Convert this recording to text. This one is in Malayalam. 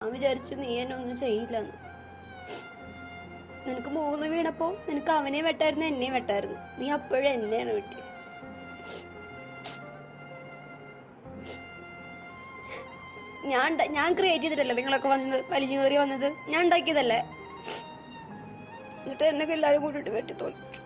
ഞാൻ വിചാരിച്ചു നീ എന്നെ ഒന്നും ചെയ്യില്ലെന്ന്. നിനക്ക് മൂന്ന് വീണപ്പോ നിനക്ക് അവനെ വെട്ടായിരുന്നു എന്നെ വെട്ടായിരുന്നു. നീ അപ്പോഴും എന്നെയാണ് വെട്ടി ഞാൻ ഞാൻ ക്രിയേറ്റ് ചെയ്തിട്ടല്ലേ നിങ്ങളൊക്കെ വന്നത്? വലിഞ്ഞു കയറി വന്നത്? ഞാൻ ഉണ്ടാക്കിയതല്ലേ? എന്നിട്ട് എന്നൊക്കെ എല്ലാവരും കൂടി വെട്ടി തോന്നിച്ചു